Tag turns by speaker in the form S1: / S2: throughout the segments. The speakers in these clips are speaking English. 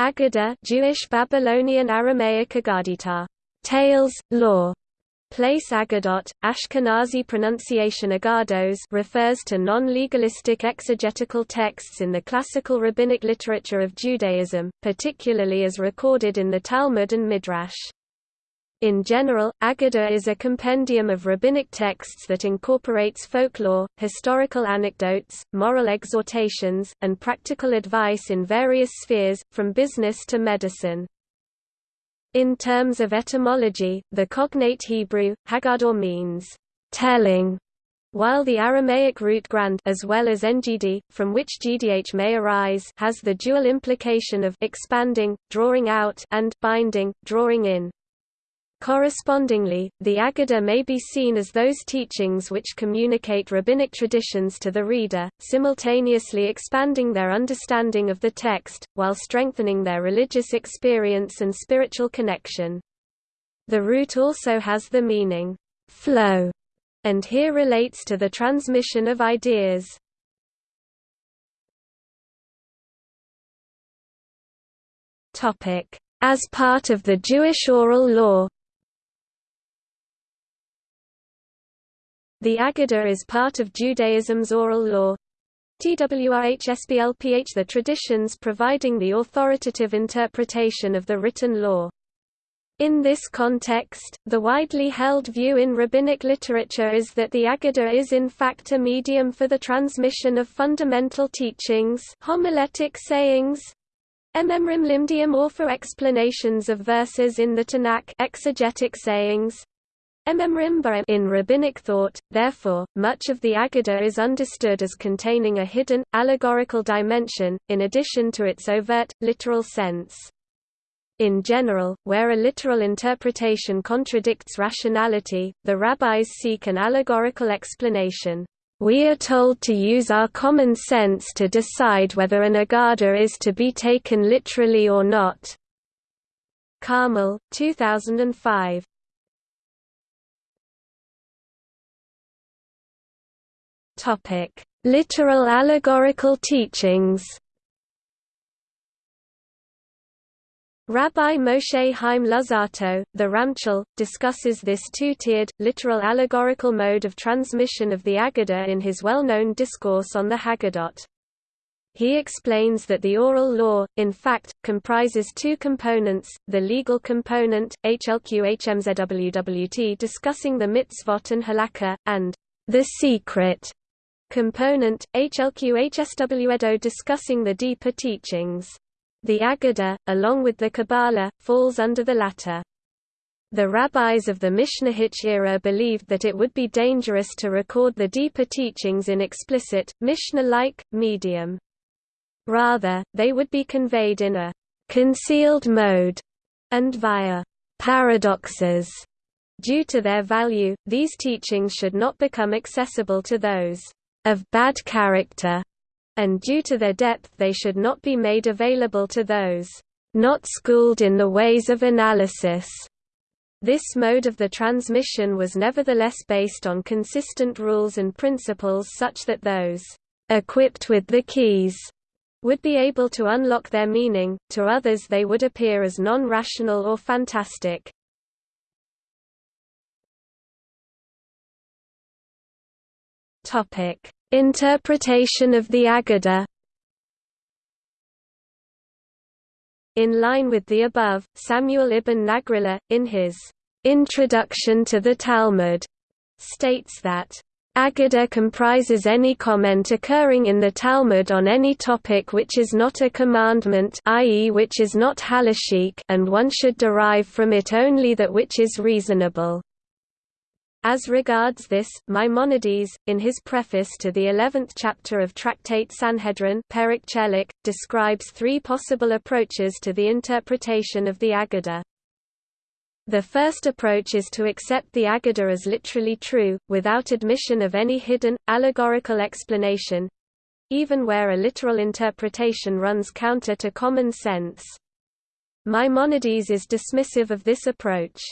S1: Aggadah Jewish Babylonian Aramaic Agadita, tales, law, Place Agadot, Ashkenazi pronunciation Agados refers to non-legalistic exegetical texts in the classical rabbinic literature of Judaism, particularly as recorded in the Talmud and Midrash. In general, Agadah is a compendium of rabbinic texts that incorporates folklore, historical anecdotes, moral exhortations, and practical advice in various spheres, from business to medicine. In terms of etymology, the cognate Hebrew, Haggadah means, telling, while the Aramaic root grand as well as ngd, from which gdh may arise has the dual implication of expanding, drawing out and binding, drawing in. Correspondingly, the Aggadah may be seen as those teachings which communicate rabbinic traditions to the reader, simultaneously expanding their understanding of the text, while strengthening their religious experience and spiritual connection. The root also has the meaning, flow, and here relates to the transmission of ideas. As part of the Jewish oral law, The Aggadah is part of Judaism's oral law. TWRHSBLPH the traditions providing the authoritative interpretation of the written law. In this context, the widely held view in rabbinic literature is that the Aggadah is in fact a medium for the transmission of fundamental teachings homiletic sayings, Ememrim limdium or for explanations of verses in the Tanakh exegetic sayings, in rabbinic thought, therefore, much of the Aggadah is understood as containing a hidden, allegorical dimension, in addition to its overt, literal sense. In general, where a literal interpretation contradicts rationality, the rabbis seek an allegorical explanation. We are told to use our common sense to decide whether an agada is to be taken literally or not. Carmel, 2005. Topic: Literal allegorical teachings. Rabbi Moshe Chaim Luzzatto, the Ramchal, discusses this two-tiered, literal allegorical mode of transmission of the Aggadah in his well-known discourse on the Haggadot. He explains that the oral law, in fact, comprises two components, the legal component, HLQHMZWWT discussing the mitzvot and halakha, and the secret component, HLQHSW discussing the deeper teachings. The Aggadah, along with the Kabbalah, falls under the latter. The rabbis of the Mishnaic era believed that it would be dangerous to record the deeper teachings in explicit, Mishnah-like, medium. Rather, they would be conveyed in a concealed mode and via paradoxes. Due to their value, these teachings should not become accessible to those of bad character, and due to their depth they should not be made available to those not schooled in the ways of analysis. This mode of the transmission was nevertheless based on consistent rules and principles such that those equipped with the keys would be able to unlock their meaning, to others they would appear as non-rational or fantastic. Topic: Interpretation of the Aggadah. In line with the above, Samuel ibn Nagrila, in his Introduction to the Talmud, states that Aggadah comprises any comment occurring in the Talmud on any topic which is not a commandment i.e. which is not halachic and one should derive from it only that which is reasonable. As regards this, Maimonides, in his preface to the eleventh chapter of Tractate Sanhedrin describes three possible approaches to the interpretation of the Aggadah. The first approach is to accept the Aggadah as literally true, without admission of any hidden, allegorical explanation—even where a literal interpretation runs counter to common sense. Maimonides is dismissive of this approach.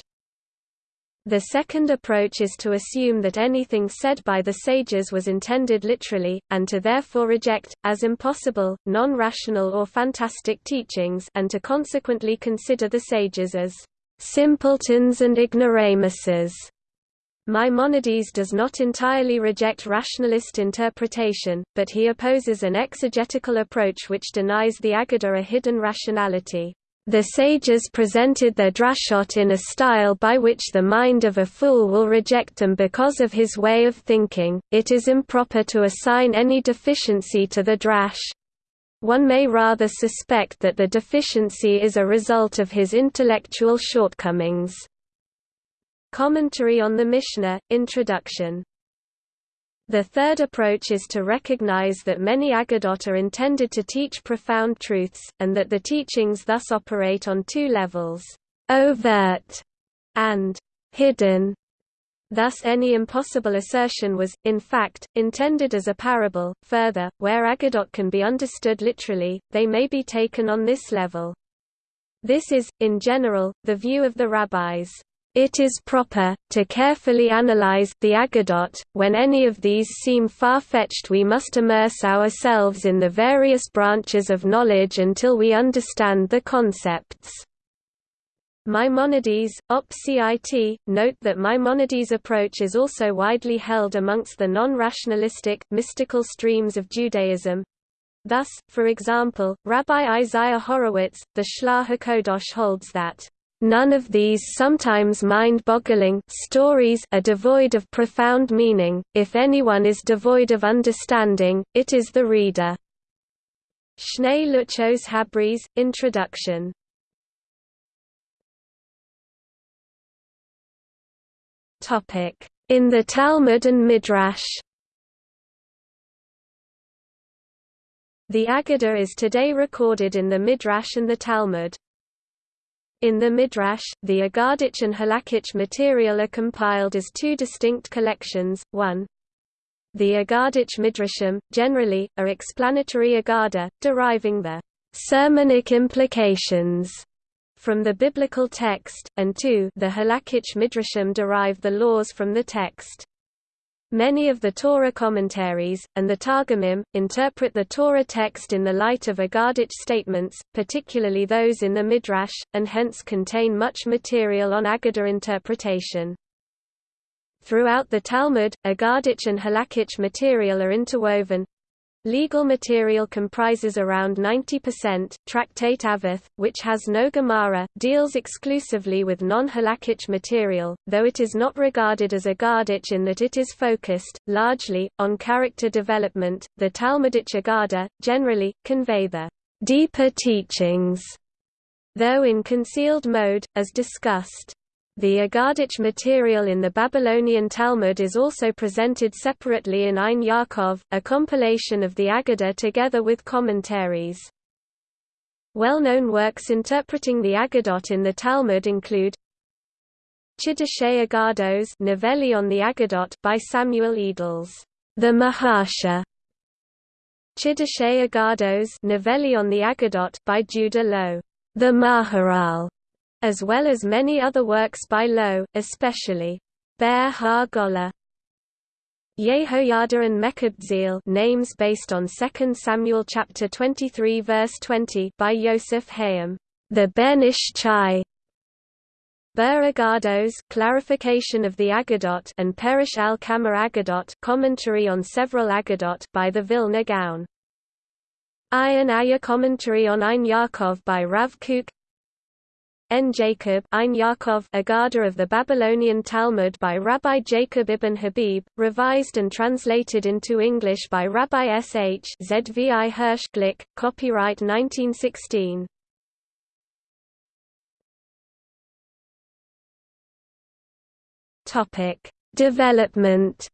S1: The second approach is to assume that anything said by the sages was intended literally, and to therefore reject, as impossible, non-rational or fantastic teachings and to consequently consider the sages as simpletons and ignoramuses. Maimonides does not entirely reject rationalist interpretation, but he opposes an exegetical approach which denies the Aggadah a hidden rationality. The sages presented their drashot in a style by which the mind of a fool will reject them because of his way of thinking. It is improper to assign any deficiency to the drash. One may rather suspect that the deficiency is a result of his intellectual shortcomings. Commentary on the Mishnah, Introduction the third approach is to recognize that many Aggadot are intended to teach profound truths, and that the teachings thus operate on two levels, overt and hidden. Thus any impossible assertion was, in fact, intended as a parable. Further, where Aggadot can be understood literally, they may be taken on this level. This is, in general, the view of the rabbis. It is proper, to carefully analyze the agadot, When any of these seem far-fetched we must immerse ourselves in the various branches of knowledge until we understand the concepts. Maimonides, Op. Cit, note that Maimonides' approach is also widely held amongst the non-rationalistic, mystical streams of Judaism. Thus, for example, Rabbi Isaiah Horowitz, the Shlah HaKodosh holds that None of these sometimes mind-boggling stories are devoid of profound meaning, if anyone is devoid of understanding, it is the reader. Shnei Luchos Habris, Introduction In the Talmud and Midrash The Aggadah is today recorded in the Midrash and the Talmud. In the Midrash, the Aggadic and Halakhic material are compiled as two distinct collections, one the Aggadic Midrashim, generally, are explanatory Agada, deriving the sermonic implications from the biblical text, and two the Halakhic Midrashim derive the laws from the text. Many of the Torah commentaries, and the Targumim, interpret the Torah text in the light of Aggadic statements, particularly those in the Midrash, and hence contain much material on Aggadah interpretation. Throughout the Talmud, Aggadic and Halakhic material are interwoven, Legal material comprises around 90%. Tractate Avos, which has no Gemara, deals exclusively with non-halakhic material, though it is not regarded as a Aggadic in that it is focused, largely, on character development. The Talmudic Aggadah, generally, convey the deeper teachings, though in concealed mode, as discussed. The Aggadic material in the Babylonian Talmud is also presented separately in Ein Yaakov, a compilation of the Aggadah together with commentaries. Well-known works interpreting the Agadot in the Talmud include Chiddushei Aggados Novellae on the Aggadot by Samuel Edels, the Maharsha, Chiddushei Aggados Novellae on the Aggadot by Judah Loew, the Maharal, as well as many other works by Loew, especially Ber Ha-Golah. Yehoyada and Mekabtziel names based on 2 Samuel chapter 23 verse 20 by Yosef Hayim, the Ben Ish Chai. Ber Aggados clarification of the Aggadot and Perush al Kamar Aggadot commentary on several Agadot by the Vilna Gaon. Ayin Aya commentary on Ein Yaakov by Rav Kook N. Jacob Ein Yaakov Aggadah of the Babylonian Talmud by Rabbi Jacob ibn Habib, revised and translated into English by Rabbi S. H. Zvi Hirsch Glick, copyright 1916. Topic: Development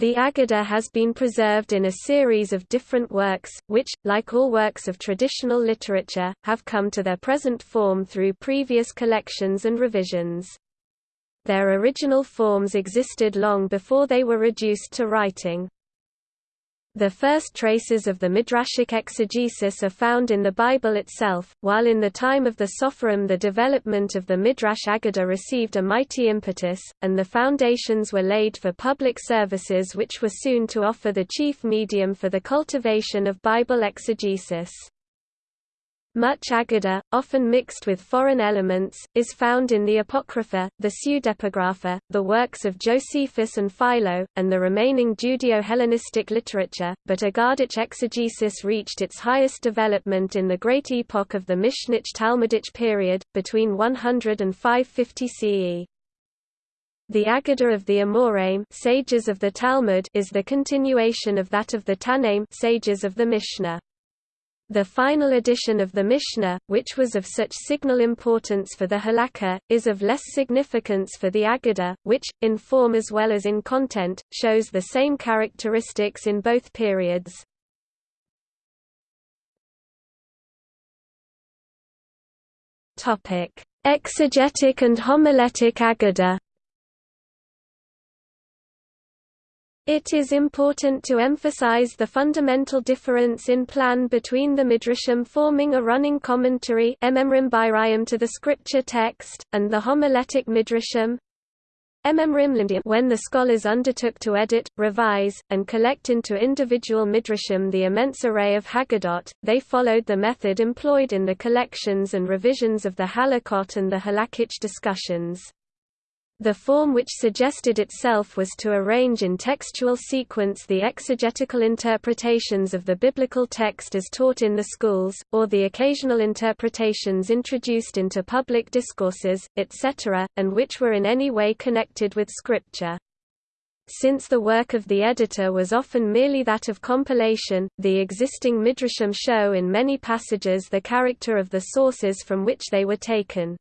S1: The Aggadah has been preserved in a series of different works, which, like all works of traditional literature, have come to their present form through previous collections and revisions. Their original forms existed long before they were reduced to writing. The first traces of the Midrashic exegesis are found in the Bible itself, while in the time of the Sopherim the development of the Midrash Aggadah received a mighty impetus, and the foundations were laid for public services which were soon to offer the chief medium for the cultivation of Bible exegesis. Much Aggadah, often mixed with foreign elements, is found in the Apocrypha, the Pseudepigrapha, the works of Josephus and Philo, and the remaining Judeo-Hellenistic literature, but Agadic exegesis reached its highest development in the great epoch of the Mishnich Talmudic period, between 100 and 550 CE. The Aggadah of the Amoraim sages of the Talmud is the continuation of that of the Tannaim sages of the Mishnah. The final edition of the Mishnah, which was of such signal importance for the Halakha, is of less significance for the Aggadah, which, in form as well as in content, shows the same characteristics in both periods. Exegetic and homiletic Aggadah It is important to emphasize the fundamental difference in plan between the Midrashim forming a running commentary to the scripture text, and the homiletic Midrashim when the scholars undertook to edit, revise, and collect into individual midrashim the immense array of Haggadot, they followed the method employed in the collections and revisions of the Halakot and the Halakhic discussions. The form which suggested itself was to arrange in textual sequence the exegetical interpretations of the biblical text as taught in the schools, or the occasional interpretations introduced into public discourses, etc., and which were in any way connected with Scripture. Since the work of the editor was often merely that of compilation, the existing midrashim show in many passages the character of the sources from which they were taken.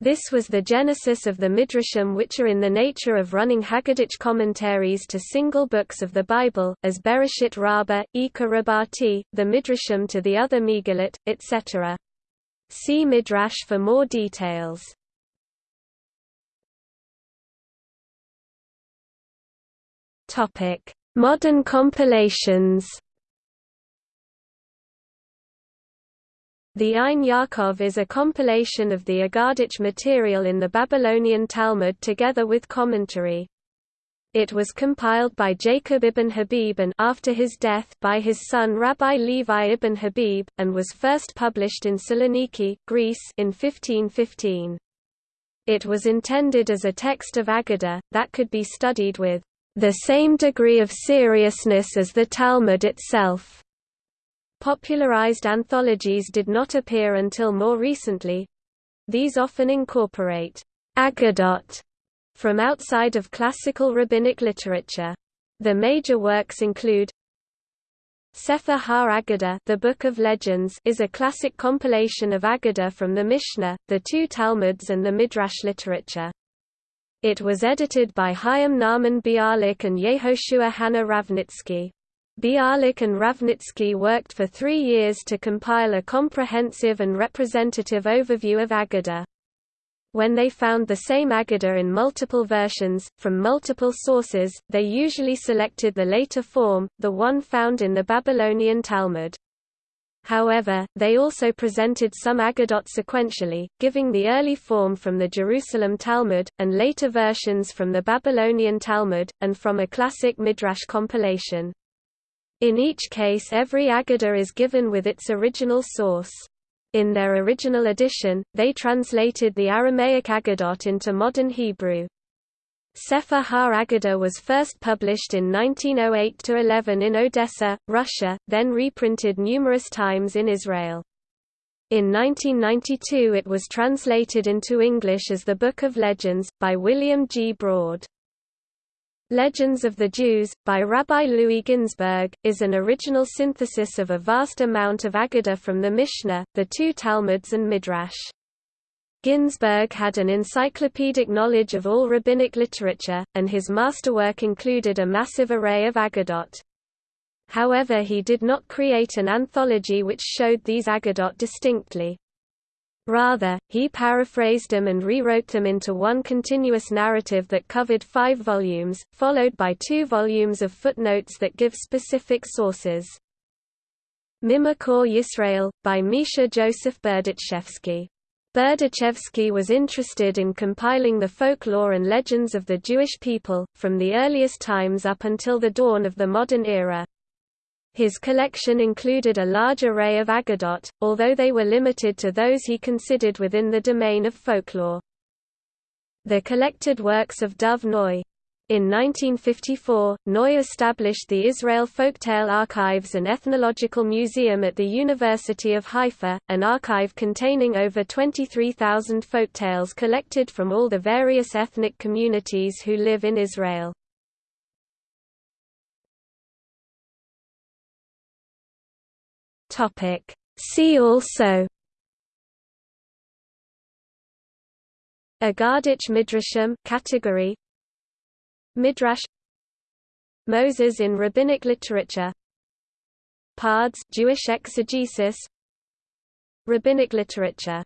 S1: This was the genesis of the Midrashim which are in the nature of running Haggadic commentaries to single books of the Bible, as Bereshit Rabbah, Ika Rabati, the Midrashim to the other Megillot, etc. See Midrash for more details. Modern compilations The Ein Yaakov is a compilation of the Agadic material in the Babylonian Talmud together with commentary. It was compiled by Jacob ibn Habib and after his death by his son Rabbi Levi ibn Habib, and was first published in Saloniki, Greece in 1515. It was intended as a text of Aggadah, that could be studied with the same degree of seriousness as the Talmud itself. Popularized anthologies did not appear until more recently. These often incorporate Aggadot from outside of classical rabbinic literature. The major works include Sefer Ha-Aggadah, the Book of Legends, is a classic compilation of Aggadah from the Mishnah, the two Talmuds and the Midrash literature. It was edited by Chaim Nahman Bialik and Yehoshua Hanna Ravnitsky. Bialik and Ravnitsky worked for three years to compile a comprehensive and representative overview of Aggadah. When they found the same Aggadah in multiple versions, from multiple sources, they usually selected the later form, the one found in the Babylonian Talmud. However, they also presented some Agadot sequentially, giving the early form from the Jerusalem Talmud, and later versions from the Babylonian Talmud, and from a classic Midrash compilation. In each case every Aggadah is given with its original source. In their original edition, they translated the Aramaic Aggadot into modern Hebrew. Sefer Ha-Aggadah was first published in 1908–11 in Odessa, Russia, then reprinted numerous times in Israel. In 1992 it was translated into English as The Book of Legends, by William G. Braude. Legends of the Jews, by Rabbi Louis Ginzberg, is an original synthesis of a vast amount of Aggadah from the Mishnah, the two Talmuds and Midrash. Ginsberg had an encyclopedic knowledge of all rabbinic literature, and his masterwork included a massive array of Agadot. However he did not create an anthology which showed these Agadot distinctly. Rather, he paraphrased them and rewrote them into one continuous narrative that covered five volumes, followed by two volumes of footnotes that give specific sources. Mimekor Yisrael, by Misha Joseph Berdichevsky. Berdichevsky was interested in compiling the folklore and legends of the Jewish people, from the earliest times up until the dawn of the modern era. His collection included a large array of agadot, although they were limited to those he considered within the domain of folklore. The collected works of Dov Noy. In 1954, Noy established the Israel Folktale Archives and Ethnological Museum at the University of Haifa, an archive containing over 23,000 folktales collected from all the various ethnic communities who live in Israel. Topic. See also Agadich Midrashim category Midrash Moses in rabbinic literature Pardes Jewish exegesis Rabbinic literature